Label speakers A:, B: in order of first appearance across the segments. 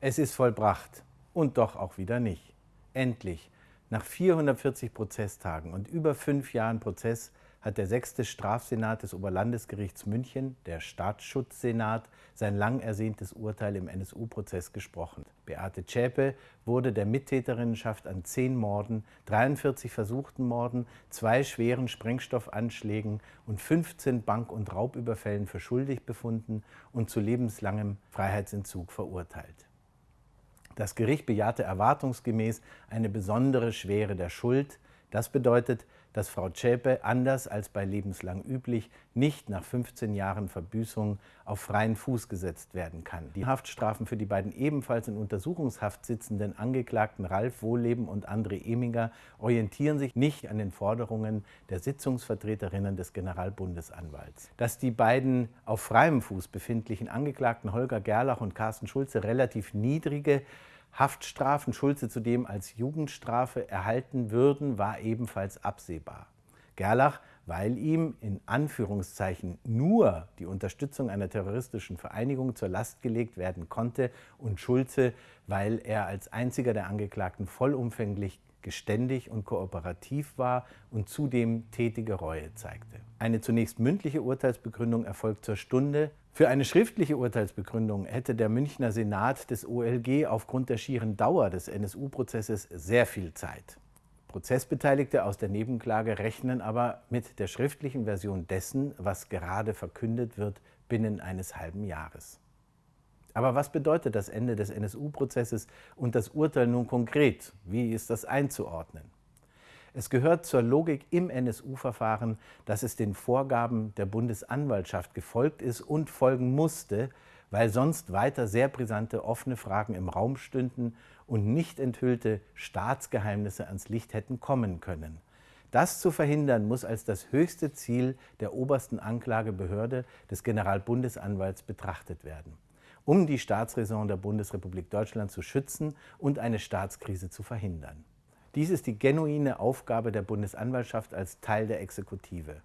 A: Es ist vollbracht und doch auch wieder nicht. Endlich, nach 440 Prozesstagen und über fünf Jahren Prozess, hat der sechste Strafsenat des Oberlandesgerichts München, der Staatsschutzsenat, sein lang ersehntes Urteil im NSU-Prozess gesprochen. Beate Zschäpe wurde der Mittäterinnenschaft an zehn Morden, 43 versuchten Morden, zwei schweren Sprengstoffanschlägen und 15 Bank- und Raubüberfällen für schuldig befunden und zu lebenslangem Freiheitsentzug verurteilt. Das Gericht bejahte erwartungsgemäß eine besondere Schwere der Schuld. Das bedeutet, dass Frau Zschäpe, anders als bei lebenslang üblich, nicht nach 15 Jahren Verbüßung auf freien Fuß gesetzt werden kann. Die Haftstrafen für die beiden ebenfalls in Untersuchungshaft sitzenden Angeklagten Ralf Wohlleben und André Eminger orientieren sich nicht an den Forderungen der Sitzungsvertreterinnen des Generalbundesanwalts. Dass die beiden auf freiem Fuß befindlichen Angeklagten Holger Gerlach und Carsten Schulze relativ niedrige Haftstrafen Schulze zudem als Jugendstrafe erhalten würden, war ebenfalls absehbar. Gerlach, weil ihm in Anführungszeichen nur die Unterstützung einer terroristischen Vereinigung zur Last gelegt werden konnte und Schulze, weil er als einziger der Angeklagten vollumfänglich geständig und kooperativ war und zudem tätige Reue zeigte. Eine zunächst mündliche Urteilsbegründung erfolgt zur Stunde, für eine schriftliche Urteilsbegründung hätte der Münchner Senat des OLG aufgrund der schieren Dauer des NSU-Prozesses sehr viel Zeit. Prozessbeteiligte aus der Nebenklage rechnen aber mit der schriftlichen Version dessen, was gerade verkündet wird, binnen eines halben Jahres. Aber was bedeutet das Ende des NSU-Prozesses und das Urteil nun konkret? Wie ist das einzuordnen? Es gehört zur Logik im NSU-Verfahren, dass es den Vorgaben der Bundesanwaltschaft gefolgt ist und folgen musste, weil sonst weiter sehr brisante offene Fragen im Raum stünden und nicht enthüllte Staatsgeheimnisse ans Licht hätten kommen können. Das zu verhindern muss als das höchste Ziel der obersten Anklagebehörde des Generalbundesanwalts betrachtet werden, um die Staatsräson der Bundesrepublik Deutschland zu schützen und eine Staatskrise zu verhindern. Dies ist die genuine Aufgabe der Bundesanwaltschaft als Teil der Exekutive.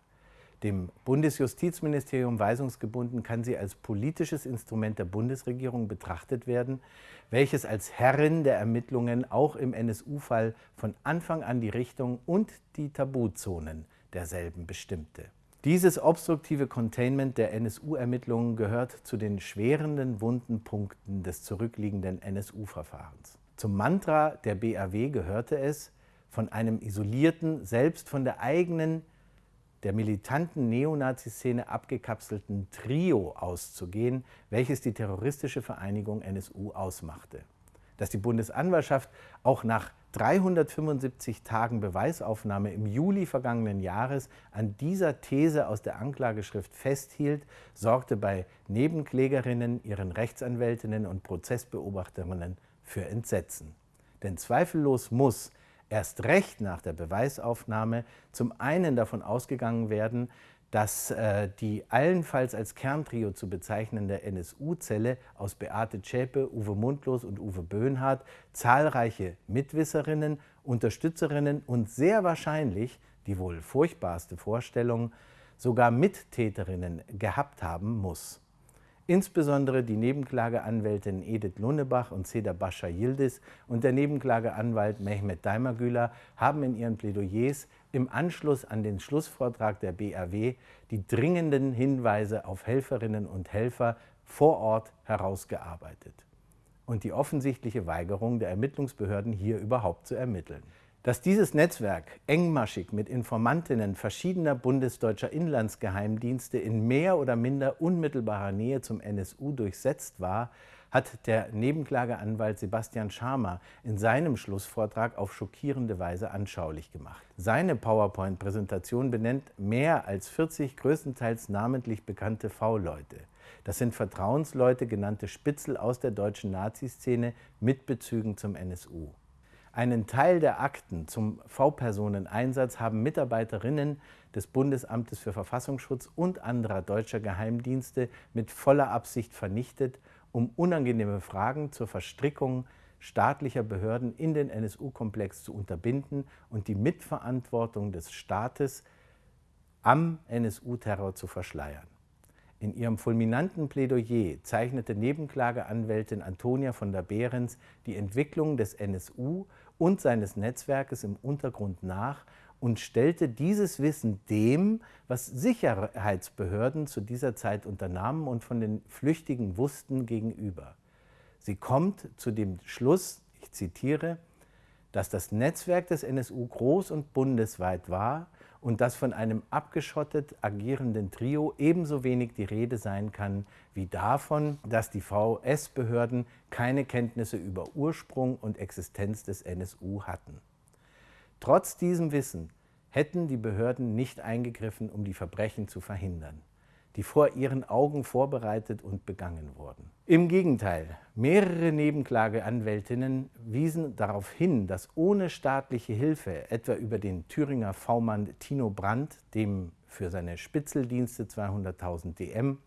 A: Dem Bundesjustizministerium weisungsgebunden kann sie als politisches Instrument der Bundesregierung betrachtet werden, welches als Herrin der Ermittlungen auch im NSU-Fall von Anfang an die Richtung und die Tabuzonen derselben bestimmte. Dieses obstruktive Containment der NSU-Ermittlungen gehört zu den schwerenden wunden Punkten des zurückliegenden NSU-Verfahrens. Zum Mantra der BAW gehörte es, von einem isolierten, selbst von der eigenen, der militanten Neonazi-Szene abgekapselten Trio auszugehen, welches die terroristische Vereinigung NSU ausmachte. Dass die Bundesanwaltschaft auch nach 375 Tagen Beweisaufnahme im Juli vergangenen Jahres an dieser These aus der Anklageschrift festhielt, sorgte bei Nebenklägerinnen, ihren Rechtsanwältinnen und Prozessbeobachterinnen für Entsetzen. Denn zweifellos muss erst recht nach der Beweisaufnahme zum einen davon ausgegangen werden, dass äh, die allenfalls als Kerntrio zu bezeichnende NSU-Zelle aus Beate Zschäpe, Uwe Mundlos und Uwe Böhnhardt zahlreiche Mitwisserinnen, Unterstützerinnen und sehr wahrscheinlich, die wohl furchtbarste Vorstellung, sogar Mittäterinnen gehabt haben muss. Insbesondere die Nebenklageanwältin Edith Lunnebach und Seda Bascha Yildiz und der Nebenklageanwalt Mehmet Daimagüler haben in ihren Plädoyers im Anschluss an den Schlussvortrag der BAW die dringenden Hinweise auf Helferinnen und Helfer vor Ort herausgearbeitet und die offensichtliche Weigerung der Ermittlungsbehörden hier überhaupt zu ermitteln. Dass dieses Netzwerk engmaschig mit Informantinnen verschiedener bundesdeutscher Inlandsgeheimdienste in mehr oder minder unmittelbarer Nähe zum NSU durchsetzt war, hat der Nebenklageanwalt Sebastian Schamer in seinem Schlussvortrag auf schockierende Weise anschaulich gemacht. Seine PowerPoint-Präsentation benennt mehr als 40 größtenteils namentlich bekannte V-Leute. Das sind Vertrauensleute, genannte Spitzel aus der deutschen Naziszene mit Bezügen zum NSU. Einen Teil der Akten zum V-Personen-Einsatz haben Mitarbeiterinnen des Bundesamtes für Verfassungsschutz und anderer deutscher Geheimdienste mit voller Absicht vernichtet, um unangenehme Fragen zur Verstrickung staatlicher Behörden in den NSU-Komplex zu unterbinden und die Mitverantwortung des Staates am NSU-Terror zu verschleiern. In ihrem fulminanten Plädoyer zeichnete Nebenklageanwältin Antonia von der Behrens die Entwicklung des NSU und seines Netzwerkes im Untergrund nach und stellte dieses Wissen dem, was Sicherheitsbehörden zu dieser Zeit unternahmen und von den Flüchtigen wussten, gegenüber. Sie kommt zu dem Schluss, ich zitiere, dass das Netzwerk des NSU groß und bundesweit war und dass von einem abgeschottet agierenden Trio ebenso wenig die Rede sein kann wie davon, dass die VS-Behörden keine Kenntnisse über Ursprung und Existenz des NSU hatten. Trotz diesem Wissen hätten die Behörden nicht eingegriffen, um die Verbrechen zu verhindern die vor ihren Augen vorbereitet und begangen wurden. Im Gegenteil, mehrere Nebenklageanwältinnen wiesen darauf hin, dass ohne staatliche Hilfe, etwa über den Thüringer V-Mann Tino Brandt, dem für seine Spitzeldienste 200.000 DM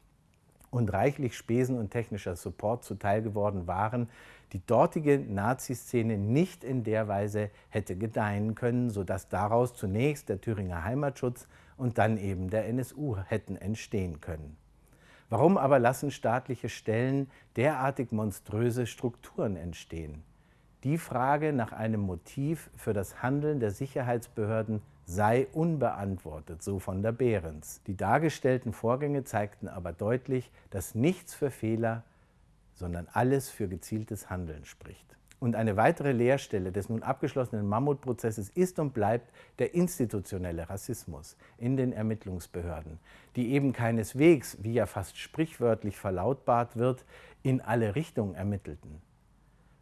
A: und reichlich Spesen und technischer Support zuteil geworden waren, die dortige Nazi-Szene nicht in der Weise hätte gedeihen können, sodass daraus zunächst der Thüringer Heimatschutz und dann eben der NSU hätten entstehen können. Warum aber lassen staatliche Stellen derartig monströse Strukturen entstehen? Die Frage nach einem Motiv für das Handeln der Sicherheitsbehörden sei unbeantwortet, so von der Behrens. Die dargestellten Vorgänge zeigten aber deutlich, dass nichts für Fehler, sondern alles für gezieltes Handeln spricht. Und eine weitere Leerstelle des nun abgeschlossenen Mammutprozesses ist und bleibt der institutionelle Rassismus in den Ermittlungsbehörden, die eben keineswegs, wie ja fast sprichwörtlich verlautbart wird, in alle Richtungen ermittelten.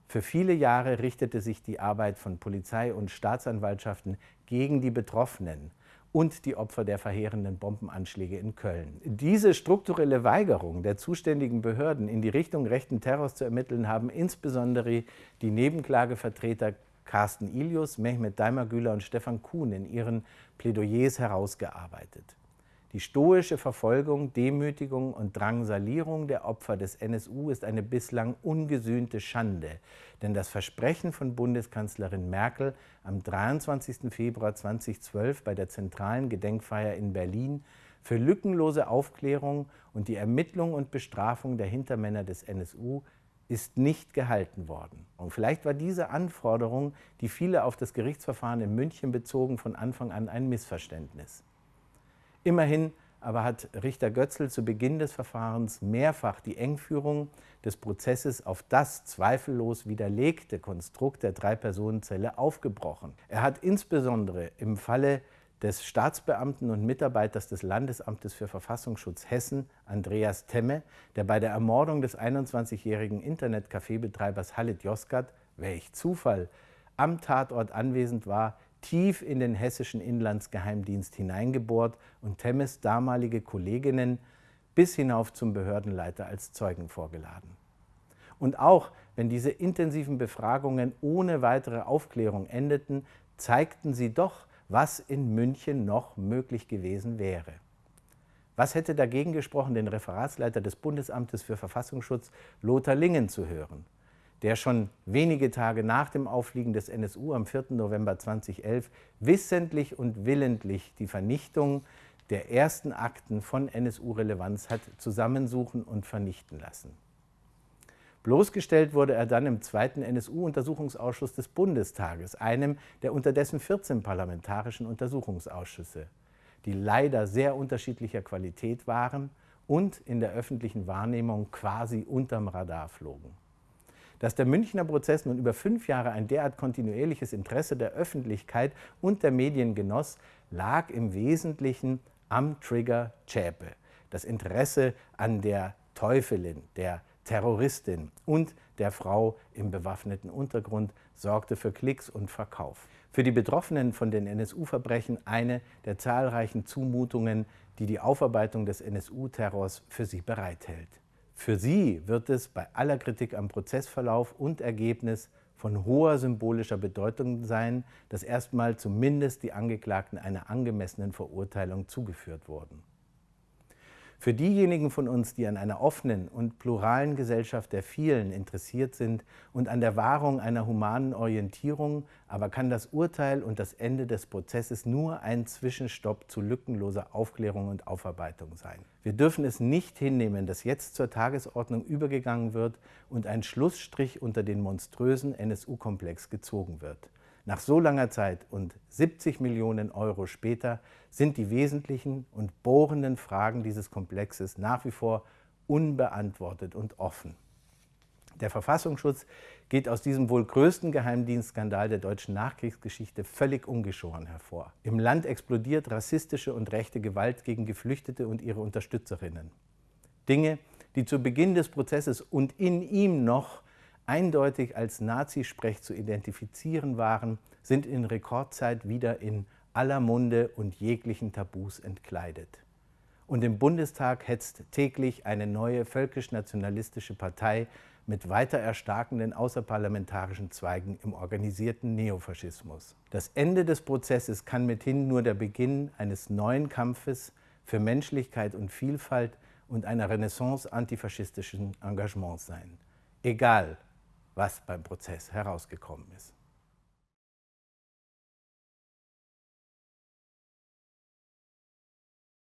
A: Für viele Jahre richtete sich die Arbeit von Polizei und Staatsanwaltschaften gegen die Betroffenen und die Opfer der verheerenden Bombenanschläge in Köln. Diese strukturelle Weigerung der zuständigen Behörden, in die Richtung rechten Terrors zu ermitteln, haben insbesondere die Nebenklagevertreter Carsten Ilius, Mehmet Daimagüler und Stefan Kuhn in ihren Plädoyers herausgearbeitet. Die stoische Verfolgung, Demütigung und Drangsalierung der Opfer des NSU ist eine bislang ungesühnte Schande, denn das Versprechen von Bundeskanzlerin Merkel am 23. Februar 2012 bei der zentralen Gedenkfeier in Berlin für lückenlose Aufklärung und die Ermittlung und Bestrafung der Hintermänner des NSU ist nicht gehalten worden. Und vielleicht war diese Anforderung, die viele auf das Gerichtsverfahren in München bezogen, von Anfang an ein Missverständnis. Immerhin aber hat Richter Götzl zu Beginn des Verfahrens mehrfach die Engführung des Prozesses auf das zweifellos widerlegte Konstrukt der Drei-Personen-Zelle aufgebrochen. Er hat insbesondere im Falle des Staatsbeamten und Mitarbeiters des Landesamtes für Verfassungsschutz Hessen, Andreas Temme, der bei der Ermordung des 21-jährigen Internetcafébetreibers Halit Yozgat, welch Zufall, am Tatort anwesend war, tief in den hessischen Inlandsgeheimdienst hineingebohrt und Temmes damalige Kolleginnen bis hinauf zum Behördenleiter als Zeugen vorgeladen. Und auch wenn diese intensiven Befragungen ohne weitere Aufklärung endeten, zeigten sie doch, was in München noch möglich gewesen wäre. Was hätte dagegen gesprochen, den Referatsleiter des Bundesamtes für Verfassungsschutz Lothar Lingen zu hören? Der schon wenige Tage nach dem Auffliegen des NSU am 4. November 2011 wissentlich und willentlich die Vernichtung der ersten Akten von NSU-Relevanz hat zusammensuchen und vernichten lassen. Bloßgestellt wurde er dann im zweiten NSU-Untersuchungsausschuss des Bundestages, einem der unterdessen 14 parlamentarischen Untersuchungsausschüsse, die leider sehr unterschiedlicher Qualität waren und in der öffentlichen Wahrnehmung quasi unterm Radar flogen. Dass der Münchner Prozess nun über fünf Jahre ein derart kontinuierliches Interesse der Öffentlichkeit und der Medien genoss, lag im Wesentlichen am Trigger Zschäpe. Das Interesse an der Teufelin, der Terroristin und der Frau im bewaffneten Untergrund sorgte für Klicks und Verkauf. Für die Betroffenen von den NSU-Verbrechen eine der zahlreichen Zumutungen, die die Aufarbeitung des NSU-Terrors für sie bereithält. Für sie wird es bei aller Kritik am Prozessverlauf und Ergebnis von hoher symbolischer Bedeutung sein, dass erstmal zumindest die Angeklagten einer angemessenen Verurteilung zugeführt wurden. Für diejenigen von uns, die an einer offenen und pluralen Gesellschaft der vielen interessiert sind und an der Wahrung einer humanen Orientierung, aber kann das Urteil und das Ende des Prozesses nur ein Zwischenstopp zu lückenloser Aufklärung und Aufarbeitung sein. Wir dürfen es nicht hinnehmen, dass jetzt zur Tagesordnung übergegangen wird und ein Schlussstrich unter den monströsen NSU-Komplex gezogen wird. Nach so langer Zeit und 70 Millionen Euro später sind die wesentlichen und bohrenden Fragen dieses Komplexes nach wie vor unbeantwortet und offen. Der Verfassungsschutz geht aus diesem wohl größten Geheimdienstskandal der deutschen Nachkriegsgeschichte völlig ungeschoren hervor. Im Land explodiert rassistische und rechte Gewalt gegen Geflüchtete und ihre Unterstützerinnen. Dinge, die zu Beginn des Prozesses und in ihm noch eindeutig als Nazisprech zu identifizieren waren, sind in Rekordzeit wieder in aller Munde und jeglichen Tabus entkleidet. Und im Bundestag hetzt täglich eine neue völkisch-nationalistische Partei mit weiter erstarkenden außerparlamentarischen Zweigen im organisierten Neofaschismus. Das Ende des Prozesses kann mithin nur der Beginn eines neuen Kampfes für Menschlichkeit und Vielfalt und einer Renaissance antifaschistischen Engagements sein. Egal, was beim Prozess herausgekommen ist.